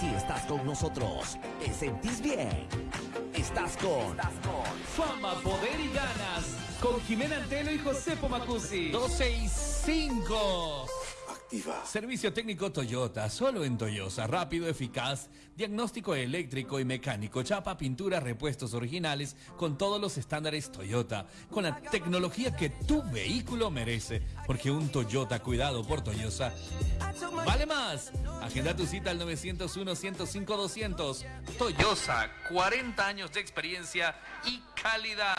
Si estás con nosotros, te sentís bien. Estás con, Fama, poder y ganas. Con Jimena Antelo y José Pomacuzzi. 12 y 5. Servicio técnico Toyota, solo en Toyota, rápido, eficaz, diagnóstico eléctrico y mecánico, chapa, pintura, repuestos originales, con todos los estándares Toyota, con la tecnología que tu vehículo merece, porque un Toyota cuidado por Toyota vale más. Agenda tu cita al 901-105-200. Toyota, 40 años de experiencia y calidad.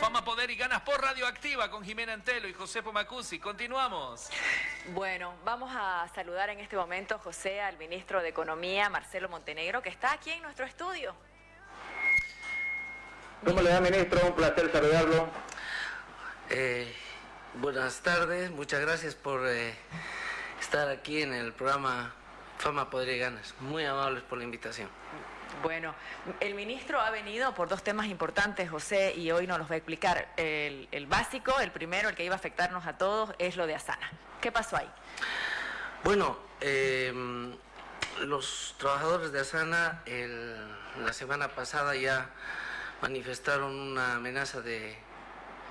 Fama, poder y ganas por Radioactiva con Jimena Antelo y José Pomacuzzi. Continuamos. Bueno, vamos a saludar en este momento, José, al ministro de Economía, Marcelo Montenegro, que está aquí en nuestro estudio. ¿Cómo le va, ministro? Un placer saludarlo. Eh, buenas tardes, muchas gracias por eh, estar aquí en el programa Fama, Poder y Ganas. Muy amables por la invitación. Bueno, el ministro ha venido por dos temas importantes, José, y hoy nos los va a explicar. El, el básico, el primero, el que iba a afectarnos a todos, es lo de Asana. ¿Qué pasó ahí? Bueno, eh, los trabajadores de Asana el, la semana pasada ya manifestaron una amenaza de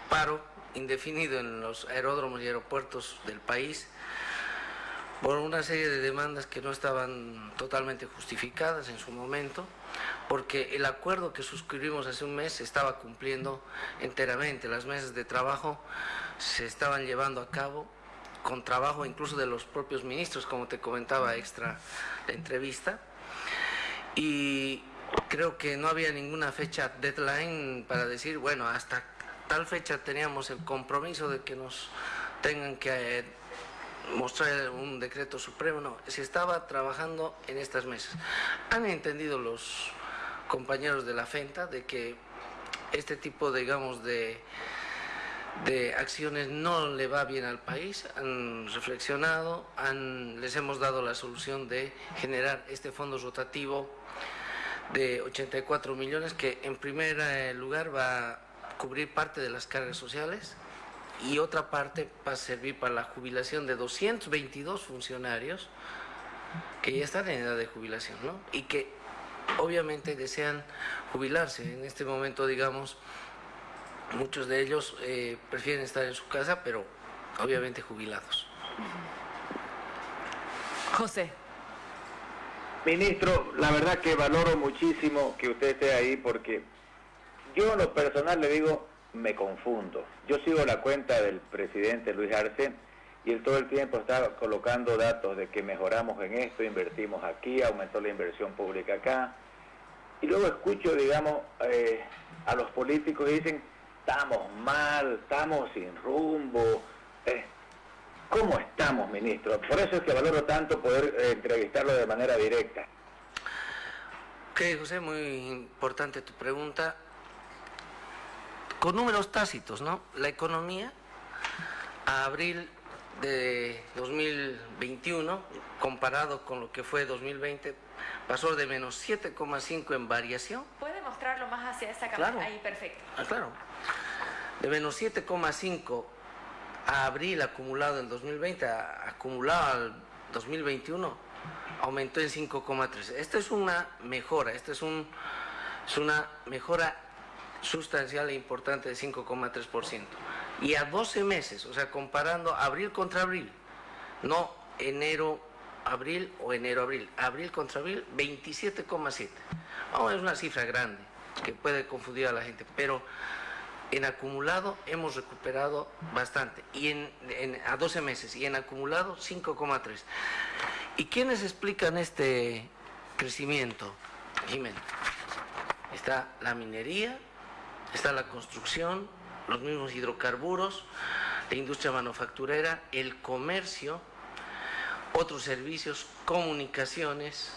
paro indefinido en los aeródromos y aeropuertos del país por una serie de demandas que no estaban totalmente justificadas en su momento, porque el acuerdo que suscribimos hace un mes se estaba cumpliendo enteramente. Las mesas de trabajo se estaban llevando a cabo con trabajo incluso de los propios ministros, como te comentaba extra la entrevista. Y creo que no había ninguna fecha deadline para decir, bueno, hasta tal fecha teníamos el compromiso de que nos tengan que mostrar un decreto supremo, no, se estaba trabajando en estas mesas. Han entendido los compañeros de la FENTA de que este tipo, digamos, de, de acciones no le va bien al país, han reflexionado, han, les hemos dado la solución de generar este fondo rotativo de 84 millones que en primer lugar va a cubrir parte de las cargas sociales, y otra parte va a servir para la jubilación de 222 funcionarios que ya están en edad de jubilación, ¿no? Y que obviamente desean jubilarse. En este momento, digamos, muchos de ellos eh, prefieren estar en su casa, pero obviamente jubilados. José. Ministro, la verdad que valoro muchísimo que usted esté ahí porque yo en lo personal le digo, me confundo. Yo sigo la cuenta del presidente Luis Arce y él todo el tiempo está colocando datos de que mejoramos en esto, invertimos aquí, aumentó la inversión pública acá. Y luego escucho, digamos, eh, a los políticos y dicen, estamos mal, estamos sin rumbo. Eh, ¿Cómo estamos, ministro? Por eso es que valoro tanto poder eh, entrevistarlo de manera directa. Ok, José, muy importante tu pregunta con números tácitos, ¿no? La economía a abril de 2021, comparado con lo que fue 2020, pasó de menos 7,5 en variación. ¿Puede mostrarlo más hacia esa cámara? Claro. Ahí, perfecto. Ah, claro. De menos 7,5 a abril acumulado en 2020, a, acumulado al 2021, aumentó en 5,3. Esta es una mejora, esta es, un, es una mejora sustancial e importante de 5,3%. Y a 12 meses, o sea, comparando abril contra abril, no enero, abril o enero, abril, abril contra abril, 27,7. Vamos, es una cifra grande que puede confundir a la gente, pero en acumulado hemos recuperado bastante, y en, a 12 meses, y en acumulado 5,3. ¿Y quiénes explican este crecimiento, Jiménez? Está la minería, está la construcción, los mismos hidrocarburos, la industria manufacturera, el comercio, otros servicios, comunicaciones,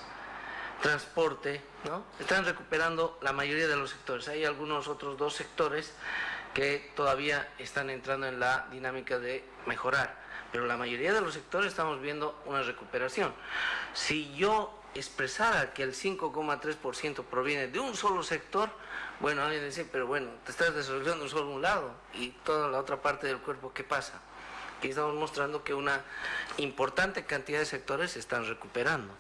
transporte, ¿no? Están recuperando la mayoría de los sectores. Hay algunos otros dos sectores que todavía están entrando en la dinámica de mejorar, pero la mayoría de los sectores estamos viendo una recuperación. Si yo expresara que el 5,3% proviene de un solo sector, bueno, alguien dice, pero bueno, te estás desarrollando solo un lado y toda la otra parte del cuerpo, ¿qué pasa? Aquí estamos mostrando que una importante cantidad de sectores se están recuperando.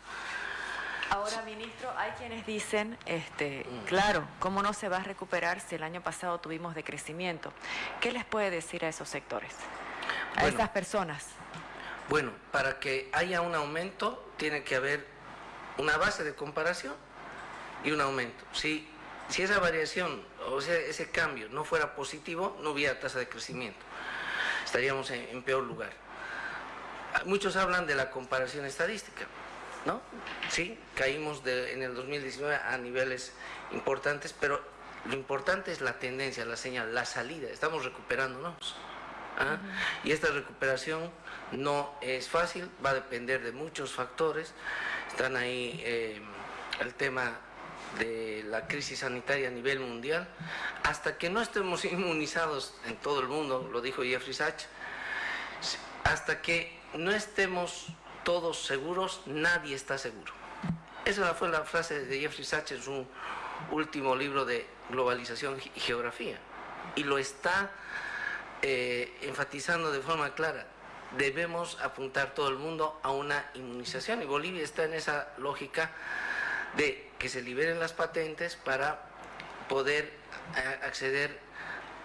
Ahora, ministro, hay quienes dicen, este, claro, ¿cómo no se va a recuperar si el año pasado tuvimos decrecimiento? ¿Qué les puede decir a esos sectores, a esas personas? Bueno, para que haya un aumento tiene que haber una base de comparación y un aumento. Si, si esa variación o sea, ese cambio no fuera positivo, no hubiera tasa de crecimiento. Estaríamos en peor lugar. Muchos hablan de la comparación estadística. ¿no? Sí, caímos en el 2019 a niveles importantes, pero lo importante es la tendencia, la señal, la salida. Estamos recuperándonos. ¿ah? Y esta recuperación no es fácil, va a depender de muchos factores. Están ahí eh, el tema de la crisis sanitaria a nivel mundial. Hasta que no estemos inmunizados en todo el mundo, lo dijo Jeffrey Sachs, hasta que no estemos todos seguros, nadie está seguro. Esa fue la frase de Jeffrey Sachs en su último libro de globalización y geografía. Y lo está eh, enfatizando de forma clara. Debemos apuntar todo el mundo a una inmunización y Bolivia está en esa lógica de que se liberen las patentes para poder eh, acceder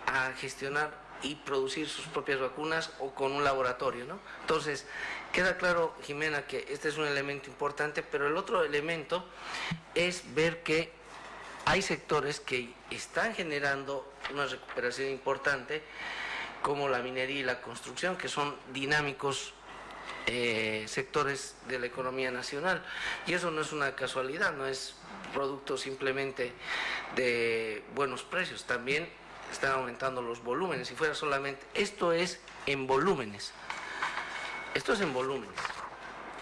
a gestionar y producir sus propias vacunas o con un laboratorio, ¿no? Entonces, queda claro, Jimena, que este es un elemento importante, pero el otro elemento es ver que hay sectores que están generando una recuperación importante, como la minería y la construcción, que son dinámicos eh, sectores de la economía nacional. Y eso no es una casualidad, no es producto simplemente de buenos precios, también están aumentando los volúmenes. Si fuera solamente, esto es en volúmenes. Esto es en volúmenes,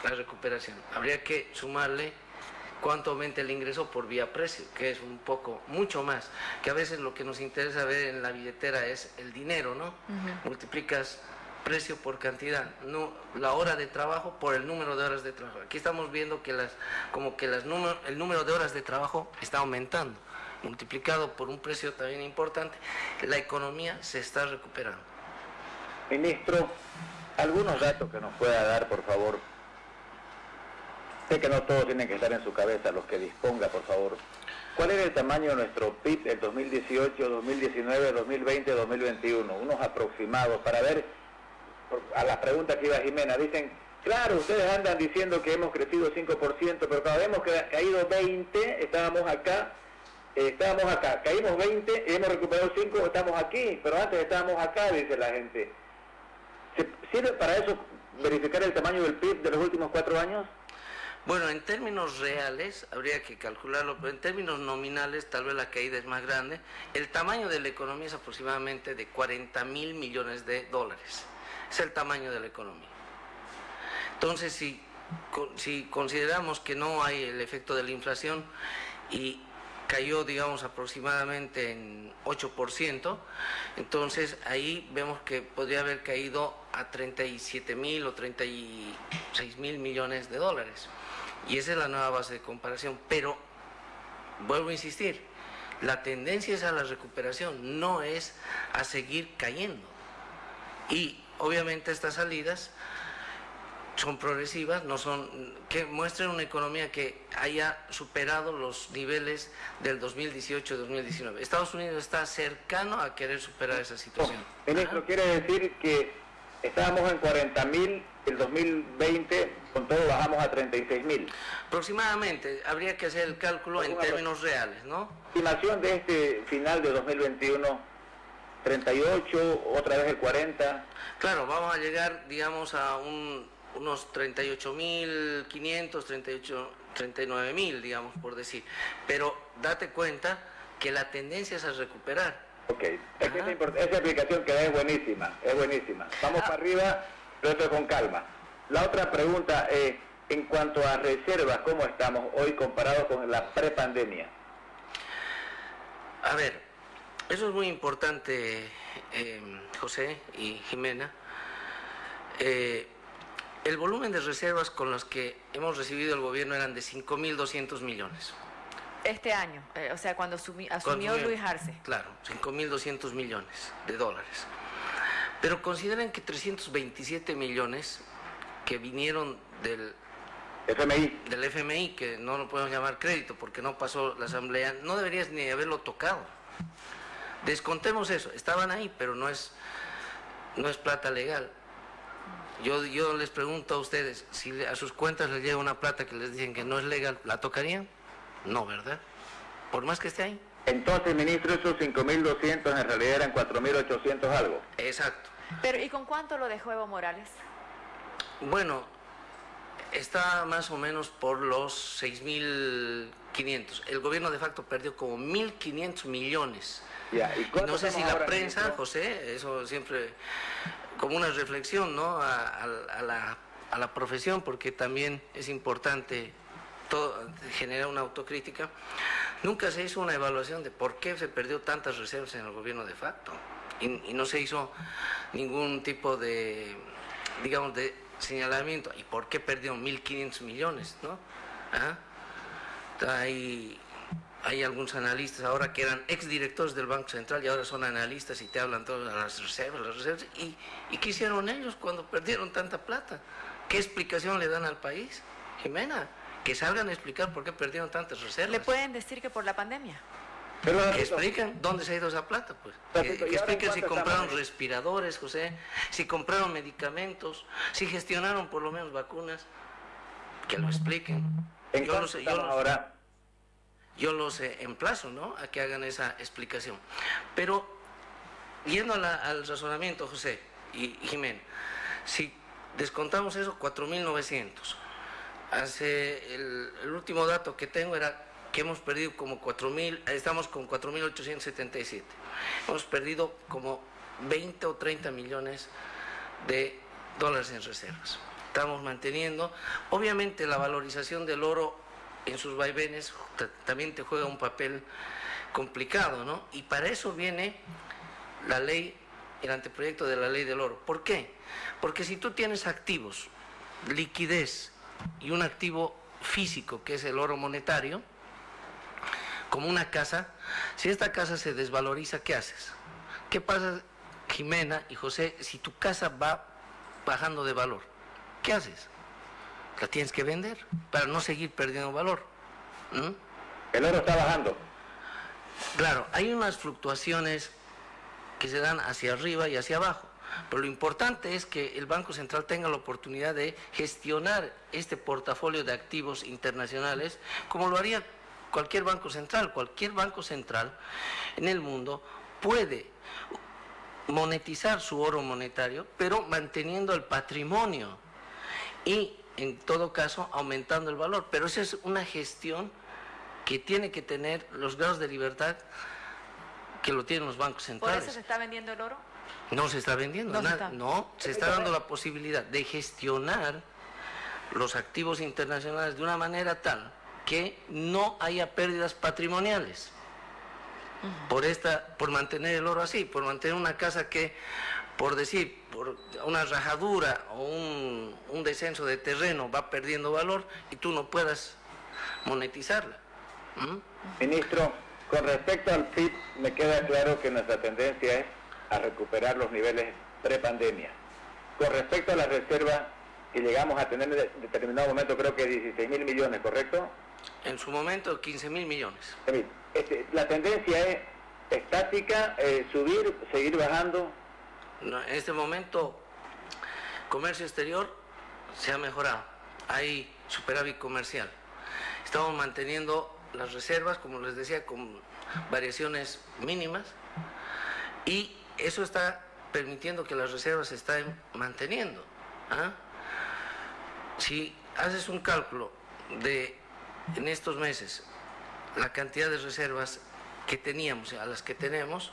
la recuperación. Habría que sumarle cuánto aumenta el ingreso por vía precio, que es un poco, mucho más, que a veces lo que nos interesa ver en la billetera es el dinero, ¿no? Multiplicas precio por cantidad, no la hora de trabajo por el número de horas de trabajo. Aquí estamos viendo que las, como que las el número de horas de trabajo está aumentando multiplicado por un precio también importante, la economía se está recuperando. Ministro, algunos datos que nos pueda dar, por favor. Sé que no todos tienen que estar en su cabeza, los que disponga, por favor. ¿Cuál era el tamaño de nuestro PIB del 2018, 2019, 2020, 2021? Unos aproximados para ver, a la pregunta que iba Jimena, dicen, claro, ustedes andan diciendo que hemos crecido 5%, pero cada vez hemos caído 20, estábamos acá, estábamos acá, caímos 20, hemos recuperado 5, estamos aquí, pero antes estábamos acá, dice la gente. ¿Sirve para eso verificar el tamaño del PIB de los últimos cuatro años? Bueno, en términos reales habría que calcularlo, pero en términos nominales tal vez la caída es más grande. El tamaño de la economía es aproximadamente de 40 mil millones de dólares. Es el tamaño de la economía. Entonces, si, si consideramos que no hay el efecto de la inflación y cayó, digamos, aproximadamente en 8%, entonces ahí vemos que podría haber caído a 37 mil o 36 mil millones de dólares. Y esa es la nueva base de comparación. Pero, vuelvo a insistir, la tendencia es a la recuperación, no es a seguir cayendo. Y obviamente estas salidas son progresivas, no son que muestren una economía que haya superado los niveles del 2018-2019. Estados Unidos está cercano a querer superar esa situación. Ministro, quiere decir que estábamos en 40 mil, el 2020 con todo bajamos a 36 mil. Aproximadamente, habría que hacer el cálculo en términos reales, ¿no? Estimación de este final de 2021. 38, otra vez el 40. Claro, vamos a llegar, digamos, a un unos 38.500, 38, 39.000, digamos, por decir. Pero date cuenta que la tendencia es a recuperar. Ok, esa, esa, explicación que da es buenísima, es buenísima. Vamos ah. para arriba, pero con calma. La otra pregunta es, en cuanto a reservas, ¿cómo estamos hoy comparado con la prepandemia? A ver, eso es muy importante, eh, José y Jimena. Eh, el volumen de reservas con las que hemos recibido el gobierno eran de 5.200 millones. Este año, eh, o sea, cuando asumió Luis Arce. Claro, 5.200 millones de dólares. Pero consideren que 327 millones que vinieron del FMI. Del FMI, que no lo podemos llamar crédito porque no pasó la asamblea, no deberías ni haberlo tocado. Descontemos eso, estaban ahí, pero no es, no es plata legal. Yo, yo les pregunto a ustedes, si a sus cuentas les llega una plata que les dicen que no es legal, ¿la tocarían? No, ¿verdad? Por más que esté ahí. Entonces, ministro, esos 5.200 en realidad eran 4.800 algo. Exacto. Pero ¿y con cuánto lo dejó Evo Morales? Bueno, está más o menos por los 6.500. El gobierno de facto perdió como 1.500 millones. Ya, ¿y cuánto no sé si la ahora, prensa, ministro? José, eso siempre como una reflexión ¿no? a, a- a la, a la profesión, porque también es importante todo- generar una autocrítica. Nunca se hizo una evaluación de por qué se perdió tantas reservas en el gobierno de facto. Y, y no se hizo ningún tipo de, digamos, de señalamiento. ¿Y por qué perdió 1.500 millones? ¿no? ¿Ah? Hay, hay algunos analistas ahora que eran exdirectores del Banco Central y ahora son analistas y te hablan todas las reservas, las reservas. ¿Y, ¿Y qué hicieron ellos cuando perdieron tanta plata? ¿Qué explicación le dan al país? Jimena, que salgan a explicar por qué perdieron tantas reservas. ¿Le pueden decir que por la pandemia? Pero, Que explican dónde se ha ido esa plata, pues. Que, ¿y que ahora en expliquen si compraron respiradores, José, si compraron medicamentos, si gestionaron por lo menos vacunas. Que lo expliquen. ¿En Yo los, yo los- ahora? yo los eh, emplazo, ¿no? A que hagan esa explicación. Pero, yendo a la- al razonamiento, José y y Jimena, si descontamos eso, 4.900. Hace el, último dato que tengo era que hemos perdido como 4.000, estamos con 4.877. Hemos perdido como 20 o 30 millones de dólares en reservas. Estamos manteniendo, obviamente la valorización del oro en sus vaivenes ta- también te juega un papel complicado, ¿no? Y para eso viene la ley, el anteproyecto de la ley del oro. ¿Por qué? Porque si tú tienes activos, liquidez y un activo físico, que es el oro monetario, como una casa, si esta casa se desvaloriza, ¿qué haces? ¿Qué pasa, Jimena y José, si tu casa va bajando de valor? ¿Qué haces? La tienes que vender para no seguir perdiendo valor. ¿Mm? El oro está bajando. Claro, hay unas fluctuaciones que se dan hacia arriba y hacia abajo, pero lo importante es que el Banco Central tenga la oportunidad de gestionar este portafolio de activos internacionales como lo haría cualquier banco central. Cualquier banco central en el mundo puede monetizar su oro monetario, pero manteniendo el patrimonio y en todo caso aumentando el valor. Pero esa es una gestión que tiene que tener los grados de libertad que lo tienen los bancos ¿Por centrales. eso se está vendiendo el oro? No se está vendiendo No se nada, está. no, se está dando la posibilidad de gestionar los activos internacionales de una manera tal que no haya pérdidas patrimoniales. Por esta, por mantener el oro así, por mantener una casa que, por decir, por una rajadura o un, un descenso de terreno va perdiendo valor y tú no puedas monetizarla. ¿Mm? Ministro, con respecto al PIB, me queda claro que nuestra tendencia es a recuperar los niveles prepandemia. Con respecto a la reserva que llegamos a tener en determinado momento, creo que 16 mil millones, ¿correcto? En su momento 15 mil millones. Emil, este, la tendencia es estática, eh, subir, seguir bajando. No, en este momento, comercio exterior se ha mejorado. Hay superávit comercial. Estamos manteniendo las reservas, como les decía, con variaciones mínimas. Y eso está permitiendo que las reservas se estén manteniendo. ¿ah? Si haces un cálculo de en estos meses la cantidad de reservas que teníamos a las que tenemos,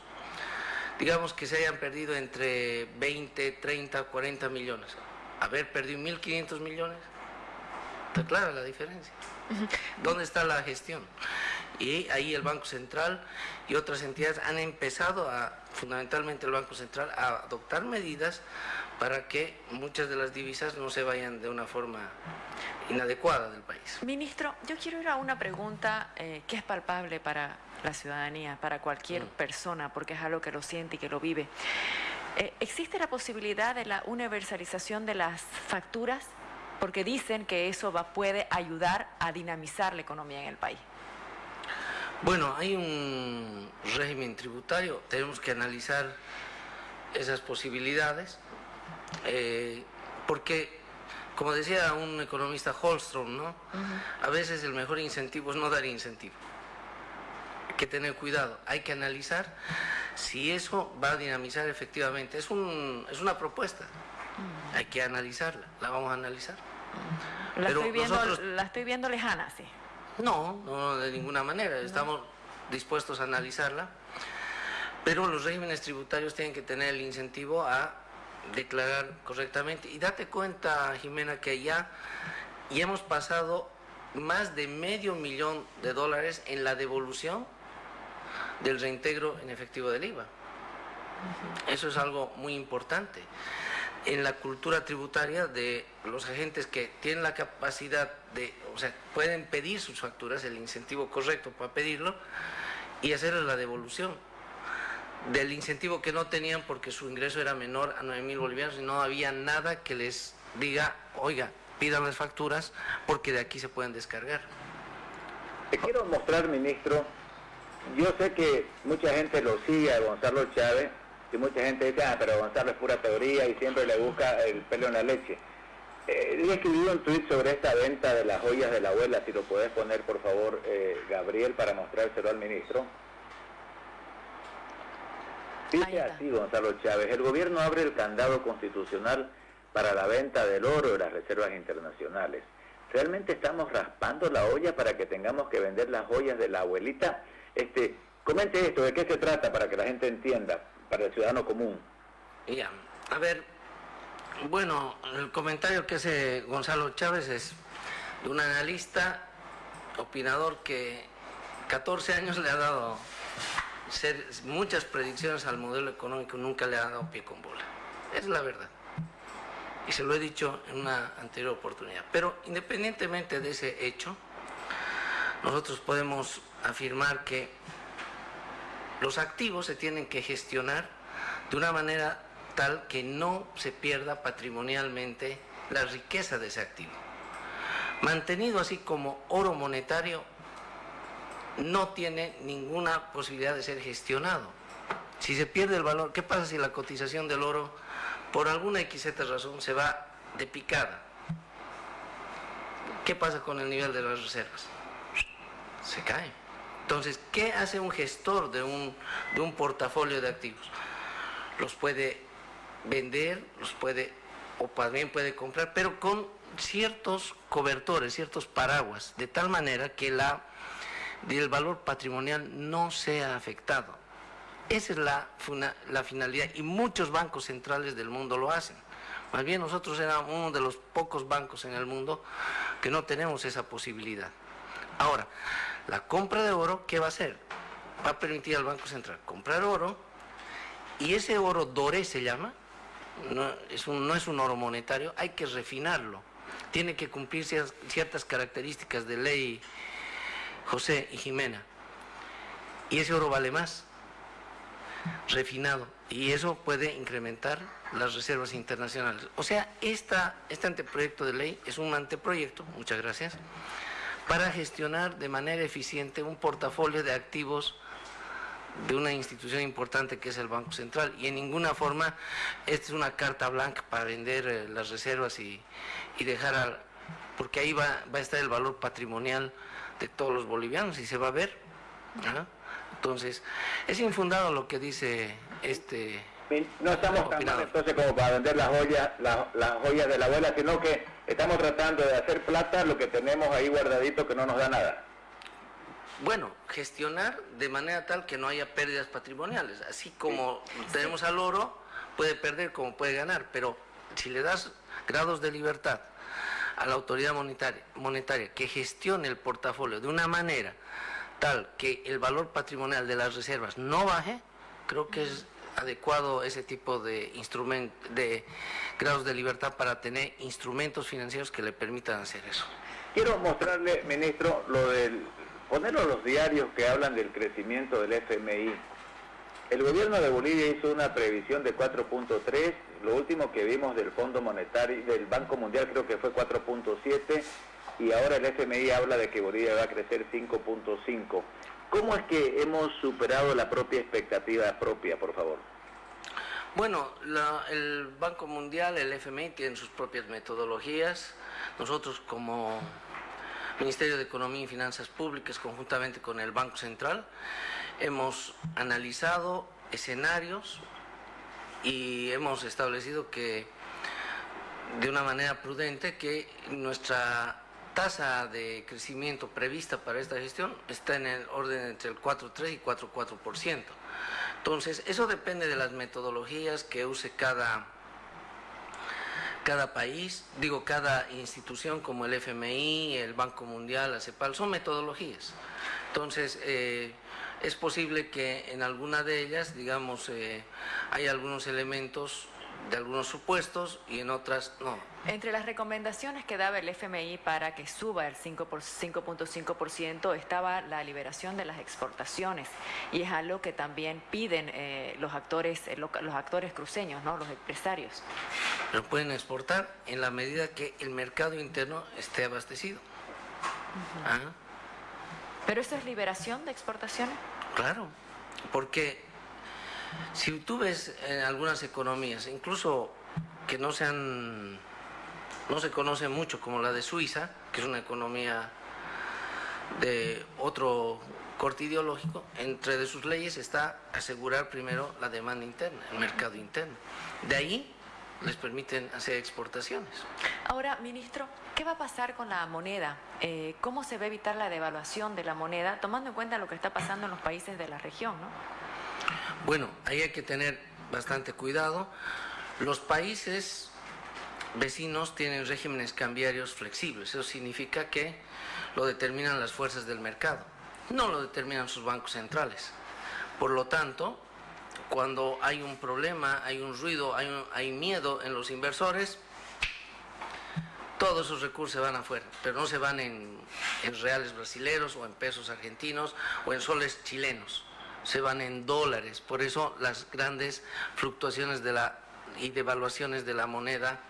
digamos que se hayan perdido entre 20, 30, 40 millones. Haber perdido 1.500 millones, está clara la diferencia. ¿Dónde está la gestión? Y ahí el Banco Central y otras entidades han empezado a, fundamentalmente el Banco Central, a adoptar medidas para que muchas de las divisas no se vayan de una forma inadecuada del país. Ministro, yo quiero ir a una pregunta eh, que es palpable para la ciudadanía, para cualquier persona, porque es algo que lo siente y que lo vive. Eh, ¿Existe la posibilidad de la universalización de las facturas? Porque dicen que eso va, puede ayudar a dinamizar la economía en el país. Bueno, hay un régimen tributario, tenemos que analizar esas posibilidades, eh, porque, como decía un economista Holstrom, ¿no? a veces el mejor incentivo es no dar incentivo. Hay que tener cuidado, hay que analizar si eso va a dinamizar efectivamente. Es, un, es una propuesta, hay que analizarla, la vamos a analizar. La, estoy, viendo, la estoy viendo lejana, sí. No, no de ninguna manera. Estamos dispuestos a analizarla, pero los regímenes tributarios tienen que tener el incentivo a declarar correctamente. Y date cuenta, Jimena, que ya, ya hemos pasado más de medio millón de dólares en la devolución del reintegro en efectivo del IVA. Eso es algo muy importante en la cultura tributaria de los agentes que tienen la capacidad de, o sea, pueden pedir sus facturas, el incentivo correcto para pedirlo y hacerles la devolución del incentivo que no tenían porque su ingreso era menor a 9 mil bolivianos y no había nada que les diga, oiga, pidan las facturas porque de aquí se pueden descargar. Te quiero mostrar, ministro, yo sé que mucha gente lo sigue a Gonzalo Chávez y mucha gente dice, ah, pero Gonzalo es pura teoría y siempre le busca el pelo en la leche. Eh, he escribido un tweet sobre esta venta de las joyas de la abuela, si lo puedes poner por favor, eh, Gabriel, para mostrárselo al ministro. Dice así Gonzalo Chávez, el gobierno abre el candado constitucional para la venta del oro de las reservas internacionales. ¿Realmente estamos raspando la olla para que tengamos que vender las joyas de la abuelita? Este, comente esto, ¿de qué se trata para que la gente entienda? Para el ciudadano común. Ya, a ver, bueno, el comentario que hace Gonzalo Chávez es de un analista, opinador que 14 años le ha dado muchas predicciones al modelo económico, nunca le ha dado pie con bola. Es la verdad. Y se lo he dicho en una anterior oportunidad. Pero independientemente de ese hecho, nosotros podemos afirmar que los activos se tienen que gestionar de una manera tal que no se pierda patrimonialmente la riqueza de ese activo. Mantenido así como oro monetario, no tiene ninguna posibilidad de ser gestionado. Si se pierde el valor, ¿qué pasa si la cotización del oro por alguna XZ razón se va de picada? ¿Qué pasa con el nivel de las reservas? Se cae. Entonces, ¿qué hace un gestor de un, de un portafolio de activos? Los puede vender, los puede, o también puede comprar, pero con ciertos cobertores, ciertos paraguas, de tal manera que la, el valor patrimonial no sea afectado. Esa es la, la finalidad y muchos bancos centrales del mundo lo hacen. Más bien nosotros éramos uno de los pocos bancos en el mundo que no tenemos esa posibilidad. Ahora, la compra de oro, ¿qué va a hacer? Va a permitir al Banco Central comprar oro y ese oro doré se llama, no es un, no es un oro monetario, hay que refinarlo. Tiene que cumplir ciertas características de ley José y Jimena. Y ese oro vale más, refinado. Y eso puede incrementar las reservas internacionales. O sea, esta, este anteproyecto de ley es un anteproyecto, muchas gracias, para gestionar de manera eficiente un portafolio de activos de una institución importante que es el Banco Central y en ninguna forma esta es una carta blanca para vender eh, las reservas y, dejar al, porque ahí va, va, a estar el valor patrimonial de todos los bolivianos y se va a ver. Entonces, es infundado lo que dice este no estamos tratando entonces como para vender las joyas, las, joyas de la abuela, sino que estamos tratando de hacer plata lo que tenemos ahí guardadito que no nos da nada. Bueno, gestionar de manera tal que no haya pérdidas patrimoniales. Así como tenemos al oro, puede perder como puede ganar, pero si le das grados de libertad a la autoridad monetaria, monetaria que gestione el portafolio de una manera tal que el valor patrimonial de las reservas no baje, creo que es adecuado ese tipo de, de grados de libertad para tener instrumentos financieros que le permitan hacer eso. Quiero mostrarle, ministro, lo del ponerlo los diarios que hablan del crecimiento del FMI. El gobierno de Bolivia hizo una previsión de 4.3, lo último que vimos del Fondo Monetario, del Banco Mundial creo que fue 4.7 y ahora el FMI habla de que Bolivia va a crecer 5.5. ¿Cómo es que hemos superado la propia expectativa propia, por favor? Bueno, el Banco Mundial, el FMI, tienen sus propias metodologías. Nosotros como Ministerio de Economía y Finanzas Públicas, conjuntamente con el Banco Central, hemos analizado escenarios y hemos establecido que de una manera prudente que nuestra tasa de crecimiento prevista para esta gestión está en el orden entre el 4,3 y 4,4%. Entonces, eso depende de las metodologías que use cada, cada país, digo, cada institución como el FMI, el Banco Mundial, la CEPAL, son metodologías. Entonces, eh, es posible que en alguna de ellas, digamos, eh, hay algunos elementos de algunos supuestos y en otras no. Entre las recomendaciones que daba el FMI para que suba el 5.5% estaba la liberación de las exportaciones y es algo que también piden eh, los actores eh, los actores cruceños, ¿no? los empresarios. Pero pueden exportar en la medida que el mercado interno esté abastecido. ¿Pero eso es liberación de exportaciones? Claro, porque si tú ves en algunas economías, incluso que no sean, no se conoce mucho como la de Suiza, que es una economía de otro corte ideológico, entre sus leyes está asegurar primero la demanda interna, el mercado interno. De ahí les permiten hacer exportaciones. Ahora, ministro, ¿qué va a pasar con la moneda? Eh, ¿Cómo se va a evitar la devaluación de la moneda, tomando en cuenta lo que está pasando en los países de la región? ¿no? Bueno, ahí hay que tener bastante cuidado. Los países vecinos tienen regímenes cambiarios flexibles. Eso significa que lo determinan las fuerzas del mercado, no lo determinan sus bancos centrales. Por lo tanto, cuando hay un problema, hay un ruido, hay, miedo en los inversores, todos esos recursos se van afuera, pero no se van en, en reales brasileros o en pesos argentinos o en soles chilenos se van en dólares. Por eso las grandes fluctuaciones de la, y devaluaciones de la moneda,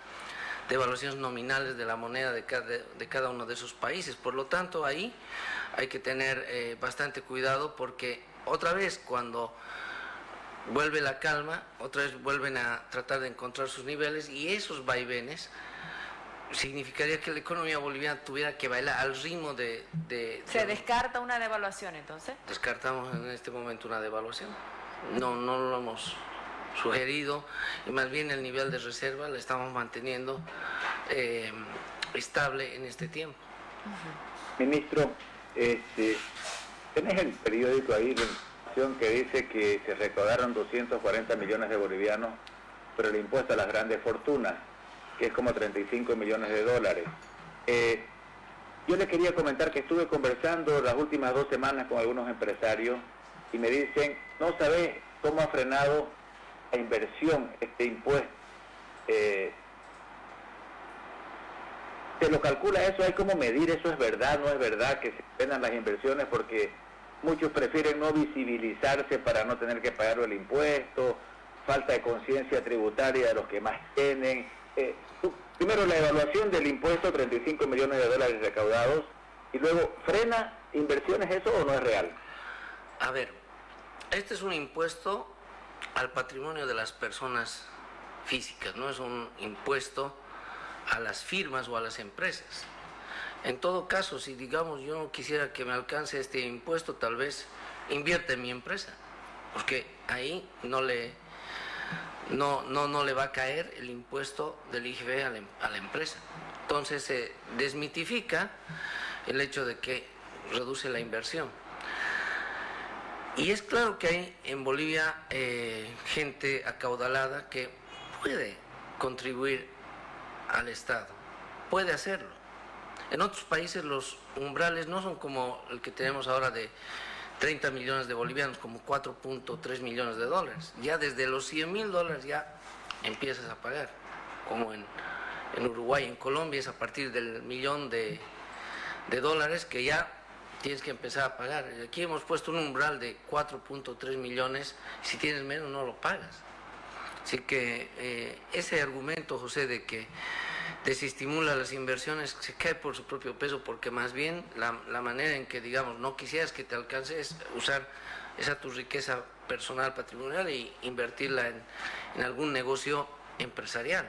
devaluaciones nominales de la moneda de cada, de cada uno de esos países. Por lo tanto, ahí hay que tener eh, bastante cuidado porque otra vez cuando vuelve la calma, otra vez vuelven a tratar de encontrar sus niveles y esos vaivenes significaría que la economía boliviana tuviera que bailar al ritmo de... ¿Se descarta una devaluación entonces? Descartamos en este momento una devaluación. No, no lo hemos sugerido y más bien el nivel de reserva lo estamos manteniendo eh, estable en este tiempo. Ministro, este, tenés el periódico ahí que dice que se recaudaron 240 millones de bolivianos por el impuesto a las grandes fortunas que es como 35 millones de dólares. Eh, yo le quería comentar que estuve conversando las últimas dos semanas con algunos empresarios y me dicen, no sabes cómo ha frenado la inversión este impuesto. Eh, se lo calcula eso, hay como medir, eso es verdad, no es verdad que se frenan las inversiones porque muchos prefieren no visibilizarse para no tener que pagar el impuesto, falta de conciencia tributaria de los que más tienen, eh, primero la evaluación del impuesto, 35 millones de dólares recaudados, y luego, ¿frena inversiones eso o no es real? A ver, este es un impuesto al patrimonio de las personas físicas, no es un impuesto a las firmas o a las empresas. En todo caso, si digamos yo no quisiera que me alcance este impuesto, tal vez invierte en mi empresa, porque ahí no le no, no, no le va a caer el impuesto del IGB a la, empresa. Entonces se desmitifica el hecho de que reduce la inversión. Y es claro que hay en Bolivia eh, gente acaudalada que puede contribuir al Estado, puede hacerlo. En otros países los umbrales no son como el que tenemos ahora de 30 millones de bolivianos, como 4.3 millones de dólares. Ya desde los 100 mil dólares ya empiezas a pagar, como en, Uruguay, en Colombia es a partir del millón de, dólares que ya tienes que empezar a pagar. Aquí hemos puesto un umbral de 4.3 millones, si tienes menos no lo pagas. Así que eh, ese argumento, José, de que desestimula las inversiones, se cae por su propio peso, porque más bien la, manera en que, digamos, no quisieras que te alcance es usar esa tu riqueza personal, patrimonial, e invertirla en, en algún negocio empresarial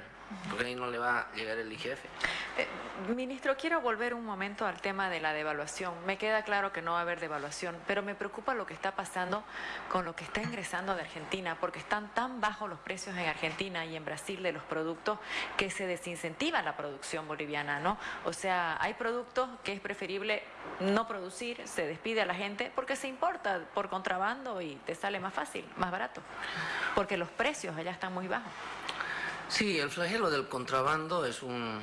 porque ahí no le va a llegar el IGF. Eh, ministro, quiero volver un momento al tema de la devaluación. Me queda claro que no va a haber devaluación, pero me preocupa lo que está pasando con lo que está ingresando de Argentina, porque están tan bajos los precios en Argentina y en Brasil de los productos que se desincentiva la producción boliviana, ¿no? O sea, hay productos que es preferible no producir, se despide a la gente porque se importa por contrabando y te sale más fácil, más barato, porque los precios allá están muy bajos. Sí, el flagelo del contrabando es un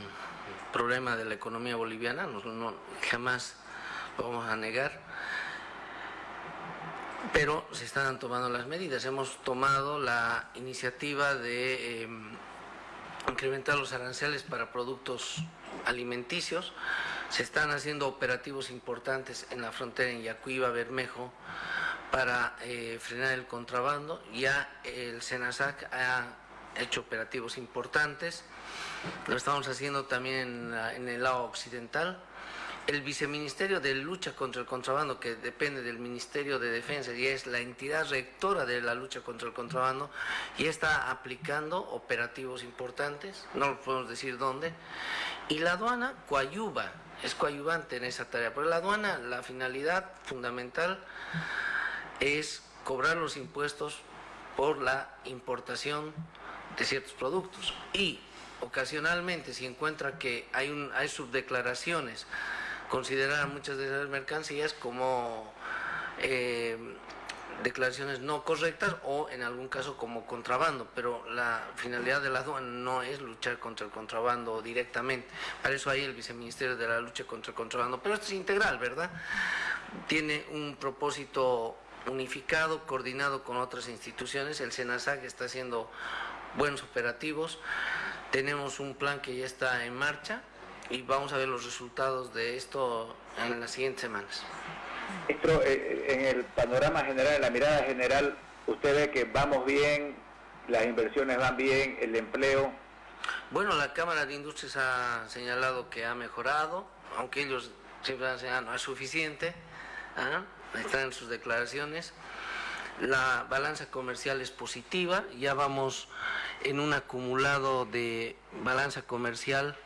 problema de la economía boliviana, no, jamás lo vamos a negar, pero se están tomando las medidas. Hemos tomado la iniciativa de em, incrementar los aranceles para productos alimenticios, se están haciendo operativos importantes en la frontera en Yacuiba, Bermejo, para eh, frenar el contrabando. Ya el SENASAC ha hecho operativos importantes. Lo estamos haciendo también en, el lado occidental. El Viceministerio de Lucha contra el Contrabando, que depende del Ministerio de Defensa y es la entidad rectora de la lucha contra el contrabando, y está aplicando operativos importantes, no podemos decir dónde, y la aduana coayuva, es coayuvante en esa tarea, pero la aduana, la finalidad fundamental es cobrar los impuestos por la importación de ciertos productos. Y ocasionalmente si encuentra que hay, un, hay subdeclaraciones, considerar muchas de esas mercancías como eh, declaraciones no correctas o en algún caso como contrabando, pero la finalidad de la aduana no es luchar contra el contrabando directamente. Para eso hay el viceministerio de la lucha contra el contrabando, pero esto es integral, ¿verdad? Tiene un propósito unificado, coordinado con otras instituciones. El SENASAC está haciendo buenos operativos. Tenemos un plan que ya está en marcha y vamos a ver los resultados de esto en las siguientes semanas. Ministro, eh, eh, en el panorama general, en la mirada general, usted ve que vamos bien, las inversiones van bien, el empleo. Bueno, la Cámara de Industrias ha señalado que ha mejorado, aunque ellos siempre han señalado no es suficiente, ¿ah? están en sus declaraciones. La balanza comercial es positiva, ya vamos en un acumulado de balanza comercial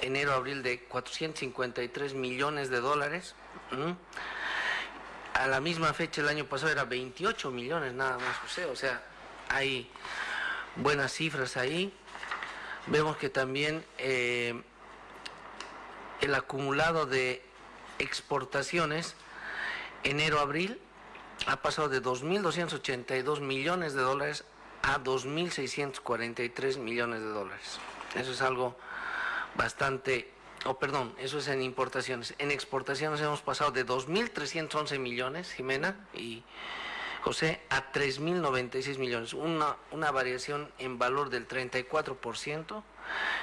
enero-abril de 453 millones de dólares. A la misma fecha el año pasado era 28 millones nada más, José. O sea, hay buenas cifras ahí. Vemos que también eh, el acumulado de exportaciones enero-abril ha pasado de 2.282 millones de dólares a 2.643 millones de dólares. Eso es algo bastante, oh perdón, eso es en importaciones. En exportaciones hemos pasado de 2.311 millones, Jimena y José, a 3.096 millones, una, una variación en valor del 34%.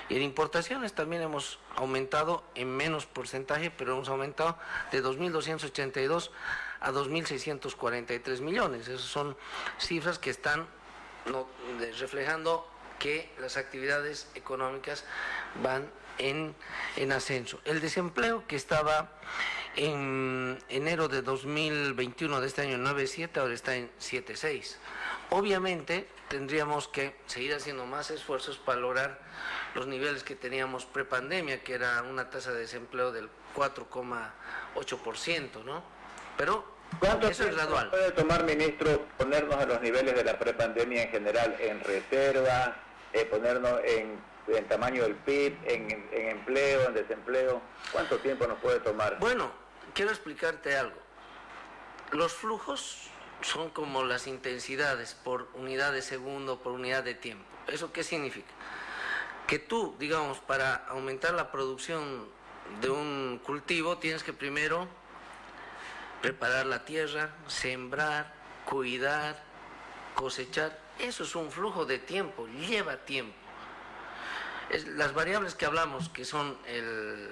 Y en importaciones también hemos aumentado en menos porcentaje, pero hemos aumentado de 2.282 a 2.643 millones. Esas son cifras que están reflejando que las actividades económicas van en, en, ascenso. El desempleo que estaba en enero de 2021 de este año en 9.7, ahora está en 7.6. Obviamente tendríamos que seguir haciendo más esfuerzos para lograr los niveles que teníamos prepandemia, que era una tasa de desempleo del 4,8%, ¿no? Pero ¿Cuánto eso es gradual. puede tomar, ministro, ponernos a los niveles de la prepandemia en general, en reserva, eh, ponernos en, tamaño del PIB, en, en empleo, en desempleo? ¿Cuánto tiempo nos puede tomar? Bueno, quiero explicarte algo. Los flujos son como las intensidades por unidad de segundo, por unidad de tiempo. ¿Eso qué significa? Que tú, digamos, para aumentar la producción de un cultivo, tienes que primero preparar la tierra, sembrar, cuidar, cosechar. Eso es un flujo de tiempo, lleva tiempo. las variables que hablamos, que son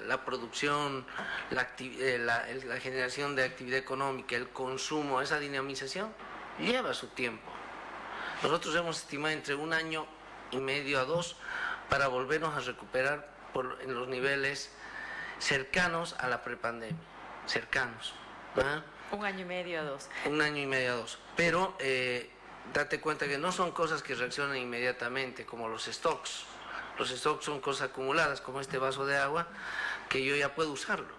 la producción, eh, la, generación de actividad económica, el consumo, esa dinamización, lleva su tiempo. Nosotros hemos estimado entre un año y medio a dos para volvernos a recuperar por, en los niveles cercanos a la prepandemia, cercanos. Un año y medio a dos. Un año y medio a dos. Pero eh, date cuenta que no son cosas que reaccionan inmediatamente, como los stocks. Los stocks son cosas acumuladas, como este vaso de agua, que yo ya puedo usarlo.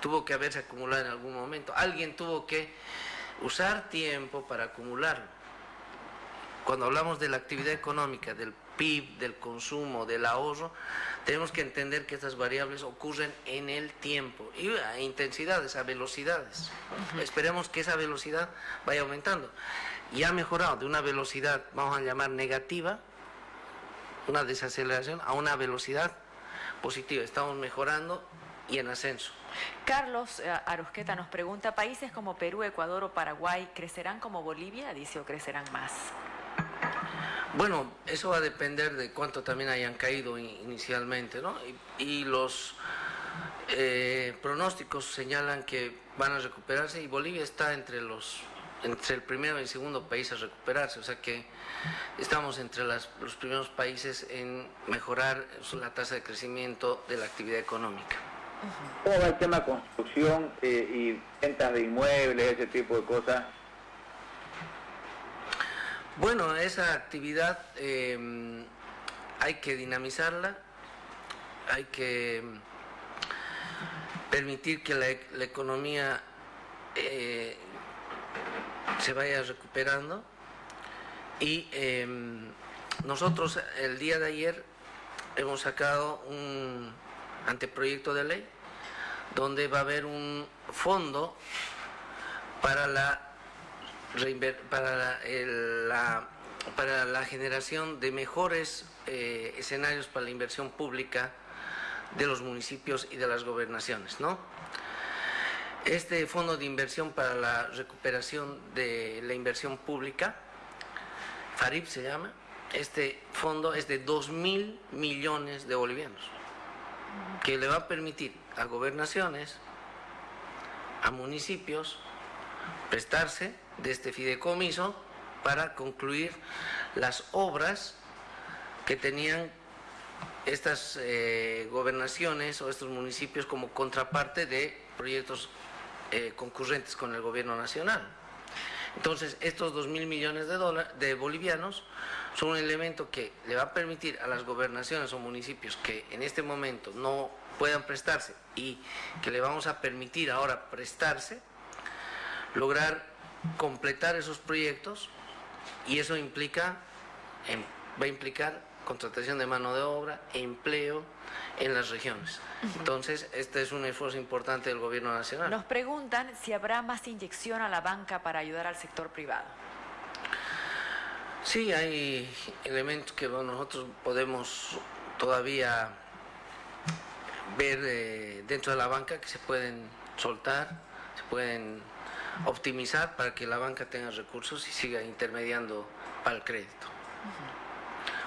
Tuvo que haberse acumulado en algún momento. Alguien tuvo que usar tiempo para acumularlo. Cuando hablamos de la actividad económica, del PIB, del consumo, del ahorro, tenemos que entender que estas variables ocurren en el tiempo y a intensidades, a velocidades. Esperemos que esa velocidad vaya aumentando. Y ha mejorado de una velocidad, vamos a llamar negativa, una desaceleración, a una velocidad positiva. Estamos mejorando y en ascenso. Carlos eh, Arusqueta nos pregunta, ¿países como Perú, Ecuador o Paraguay crecerán como Bolivia? Dice, o crecerán más. Bueno, eso va a depender de cuánto también hayan caído inicialmente, ¿no? Y, los eh, pronósticos señalan que van a recuperarse y Bolivia está entre los entre el primero y el segundo país a recuperarse, o sea que estamos entre los primeros países en mejorar la tasa de crecimiento de la actividad económica. ¿Cómo va el tema construcción eh, y ventas de inmuebles, ese tipo de cosas? Bueno, esa actividad em, hay que dinamizarla, hay que permitir que la, economía eh, se vaya recuperando. Y em, nosotros el día de ayer hemos sacado un anteproyecto de ley donde va a haber un fondo para la para la, para la generación de mejores eh, escenarios para la inversión pública de los municipios y de las gobernaciones, ¿no? Este fondo de inversión para la recuperación de la inversión pública, FARIP se llama, este fondo es de 2 mil millones de bolivianos, que le va a permitir a gobernaciones, a municipios, prestarse de este fideicomiso para concluir las obras que tenían estas eh, gobernaciones o estos municipios como contraparte de proyectos eh, concurrentes con el gobierno nacional. Entonces, estos dos mil millones de, de bolivianos son un elemento que le va a permitir a las gobernaciones o municipios que en este momento no puedan prestarse y que le vamos a permitir ahora prestarse, lograr completar esos proyectos y eso implica, em, va a implicar contratación de mano de obra, empleo en las regiones. Entonces, este es un esfuerzo importante del gobierno nacional. Nos preguntan si habrá más inyección a la banca para ayudar al sector privado. Sí, hay elementos que nosotros podemos todavía ver eh, dentro de la banca que se pueden soltar, se pueden optimizar para que la banca tenga recursos y siga intermediando para el crédito.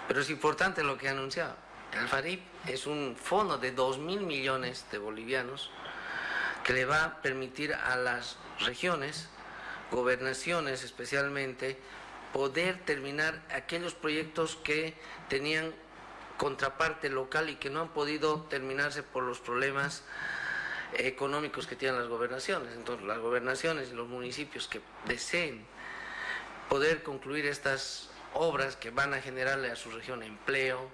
Pero es importante lo que ha anunciado. El FARIP es un fondo de 2 mil millones de bolivianos que le va a permitir a las regiones, gobernaciones especialmente, poder terminar aquellos proyectos que tenían contraparte local y que no han podido terminarse por los problemas económicos que tienen las gobernaciones. Entonces, las gobernaciones y los municipios que deseen poder concluir estas obras que van a generarle a su región empleo,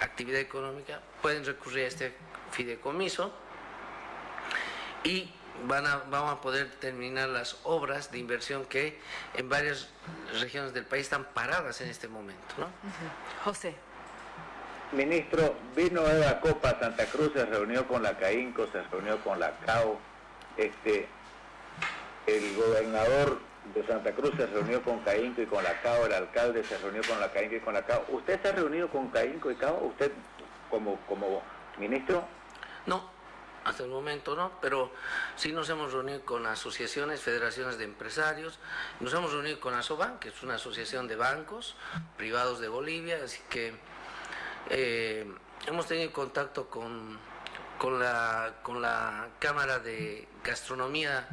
actividad económica, pueden recurrir a este fideicomiso y van a, vamos a poder terminar las obras de inversión que en varias regiones del país están paradas en este momento. ¿no? José. Ministro, vino Eva Copa Santa Cruz, se reunió con la CAINCO, se reunió con la CAO. Este, el gobernador de Santa Cruz se reunió con CAINCO y con la CAO, el alcalde se reunió con la CAINCO y con la CAO. ¿Usted se ha reunido con CAINCO y CAO? ¿Usted como, como ministro? No, hasta el momento no, pero sí nos hemos reunido con asociaciones, federaciones de empresarios, nos hemos reunido con ASOBAN, que es una asociación de bancos privados de Bolivia, así que eh, hemos tenido contacto con, con, la, con la Cámara de Gastronomía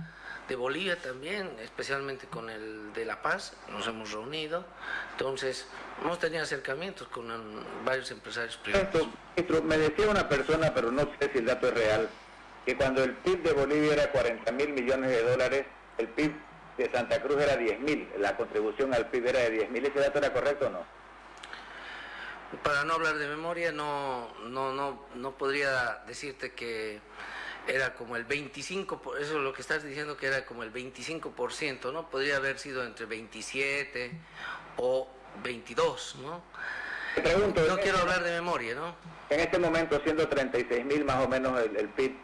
de Bolivia también, especialmente con el de La Paz, nos hemos reunido. Entonces, hemos tenido acercamientos con varios empresarios privados. me decía una persona, pero no sé si el dato es real, que cuando el PIB de Bolivia era 40 mil millones de dólares, el PIB de Santa Cruz era 10 mil, la contribución al PIB era de 10 mil. ¿Ese dato era correcto o no? Para no hablar de memoria, no, no, no, no podría decirte que era como el 25, eso es lo que estás diciendo que era como el 25%, ¿no? Podría haber sido entre 27 o 22, ¿no? pregunto, no quiero hablar de memoria, ¿no? En este momento, siendo 36 mil más o menos el, PIB,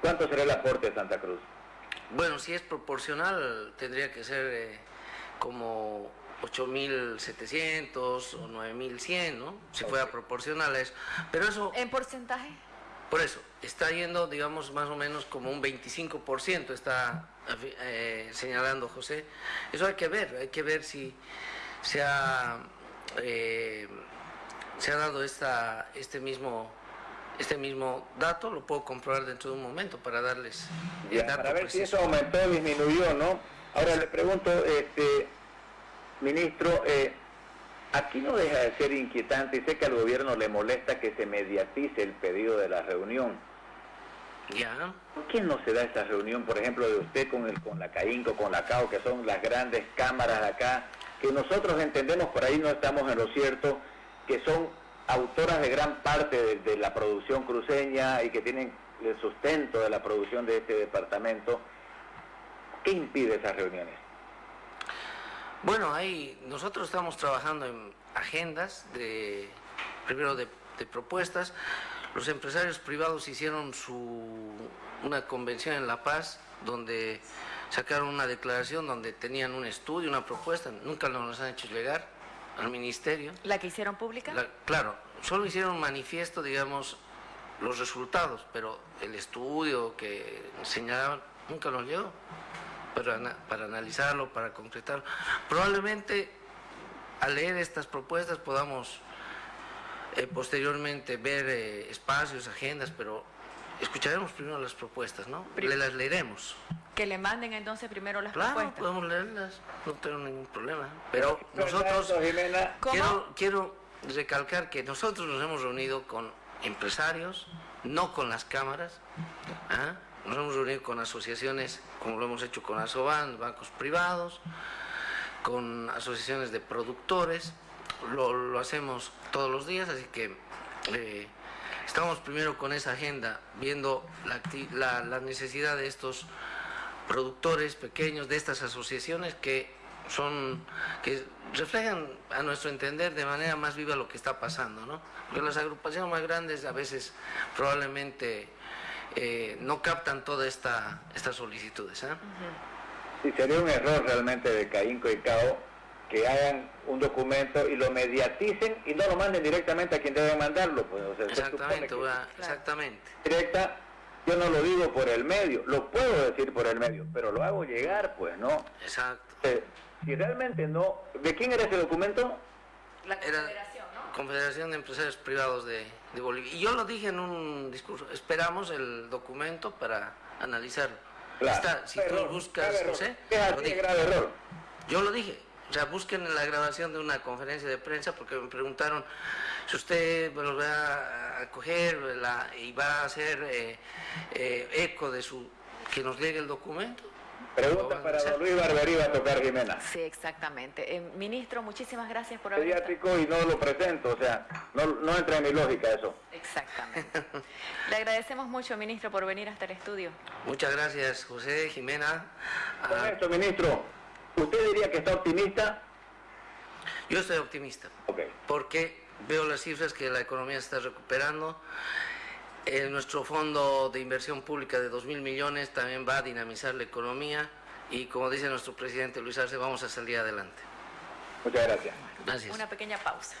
¿cuánto será el aporte de Santa Cruz? Bueno, si es proporcional, tendría que ser eh, como 8.700 o 9.100, ¿no? Si fuera proporcional a eso. Pero eso... ¿En porcentaje? Por eso, está yendo, digamos, más o menos como un 25%, está eh, señalando José. Eso hay que ver, hay que ver si se ha, eh, se ha dado esta, este, mismo, este mismo dato, lo puedo comprobar dentro de un momento para darles el dato Para ver si eso aumentó o disminuyó, ¿no? Ahora le pregunto, este, ministro, eh, Aquí no deja de ser inquietante y sé que al gobierno le molesta que se mediatice el pedido de la reunión. Ya. ¿Por qué no se da esta reunión, por ejemplo, de usted con, el, con la CAINCO, con la CAO, que son las grandes cámaras de acá, que nosotros entendemos, por ahí no estamos en lo cierto, que son autoras de gran parte de, de la producción cruceña y que tienen el sustento de la producción de este departamento? ¿Qué impide esas reuniones? Bueno, ahí nosotros estamos trabajando en agendas de primero de, propuestas. Los empresarios privados hicieron su una convención en La Paz donde sacaron una declaración donde tenían un estudio, una propuesta, nunca nos han hecho llegar al ministerio. ¿La que hicieron pública? claro, solo hicieron un manifiesto, digamos, los resultados, pero el estudio que señalaban nunca nos llegó para, para analizarlo, para concretarlo. Probablemente al leer estas propuestas podamos eh, posteriormente ver eh, espacios, agendas, pero escucharemos primero las propuestas, ¿no? Le las leeremos. Que le manden entonces primero las claro, propuestas. podemos leerlas, no tengo ningún problema. Pero nosotros, quiero, quiero recalcar que nosotros nos hemos reunido con empresarios, no con las cámaras, ¿ah? Nos hemos reunido con asociaciones, como lo hemos hecho con ASOBAN, bancos privados, con asociaciones de productores, lo, hacemos todos los días, así que eh, estamos primero con esa agenda, viendo la, la, necesidad de estos productores pequeños, de estas asociaciones que son que reflejan a nuestro entender de manera más viva lo que está pasando, ¿no? Porque las agrupaciones más grandes a veces probablemente eh, no captan todas esta, estas solicitudes. ¿eh? Sí, sería un error realmente de CAINCO y CAO que hagan un documento y lo mediaticen y no lo manden directamente a quien debe mandarlo. Pues, exactamente, exactamente. Directa, yo no lo digo por el medio, lo puedo decir por el medio, pero lo hago llegar, pues, ¿no? Exacto. Eh, si realmente no... ¿De quién era ese documento? La Confederación, ¿no? Confederación de Empresarios Privados de, Bolivia. Y yo lo dije en un discurso, esperamos el documento para analizarlo. si tú buscas, José, error. Yo lo dije, o sea, busquen la grabación de una conferencia de prensa porque me preguntaron si usted lo va a coger y va a hacer eh, eh, eco de su que nos llegue el documento. Pregunta para don Luis Barberí va a tocar Jimena. Sí, exactamente. Eh, ministro, muchísimas gracias por haber Pediátrico y no lo presento, o sea, no, no entra en mi lógica eso. Exactamente. Le agradecemos mucho, ministro, por venir hasta el estudio. Muchas gracias, José, Jimena. Con ah, esto, ministro, ¿usted diría que está optimista? Yo estoy optimista. Ok. Porque veo las cifras que la economía está recuperando en nuestro fondo de inversión pública de 2 mil millones también va a dinamizar la economía y como dice nuestro presidente Luis Arce, vamos a salir adelante. Muchas gracias. Gracias. Una pequeña pausa.